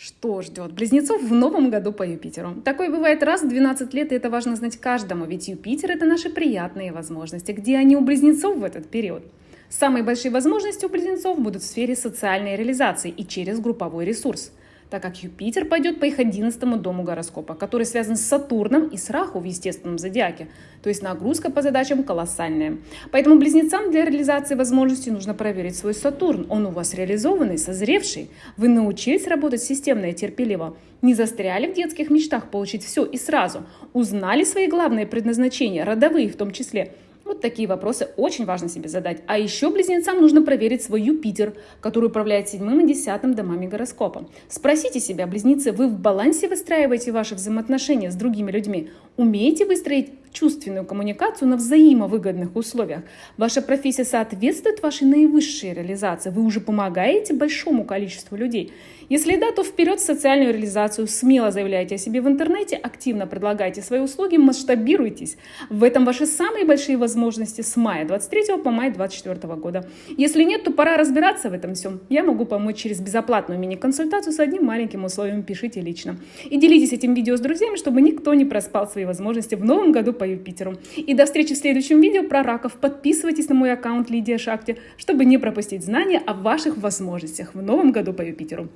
Что ждет близнецов в новом году по Юпитеру? Такое бывает раз в 12 лет, и это важно знать каждому, ведь Юпитер – это наши приятные возможности. Где они у близнецов в этот период? Самые большие возможности у близнецов будут в сфере социальной реализации и через групповой ресурс – так как Юпитер пойдет по их 11 дому гороскопа, который связан с Сатурном и с Раху в естественном зодиаке. То есть нагрузка по задачам колоссальная. Поэтому близнецам для реализации возможностей нужно проверить свой Сатурн. Он у вас реализованный, созревший. Вы научились работать системно и терпеливо. Не застряли в детских мечтах получить все и сразу. Узнали свои главные предназначения, родовые в том числе – вот такие вопросы очень важно себе задать. А еще близнецам нужно проверить свой Юпитер, который управляет седьмым и десятым домами гороскопа. Спросите себя, близнецы, вы в балансе выстраиваете ваши взаимоотношения с другими людьми? Умеете выстроить чувственную коммуникацию на взаимовыгодных условиях? Ваша профессия соответствует вашей наивысшей реализации? Вы уже помогаете большому количеству людей? Если да, то вперед в социальную реализацию. Смело заявляйте о себе в интернете, активно предлагайте свои услуги, масштабируйтесь. В этом ваши самые большие возможности с мая 23 по май 24 года. Если нет, то пора разбираться в этом всем. Я могу помочь через безоплатную мини-консультацию с одним маленьким условием. Пишите лично. И делитесь этим видео с друзьями, чтобы никто не проспал свои возможности в новом году по Юпитеру. И до встречи в следующем видео про раков. Подписывайтесь на мой аккаунт Лидия Шакти, чтобы не пропустить знания о ваших возможностях в новом году по Юпитеру.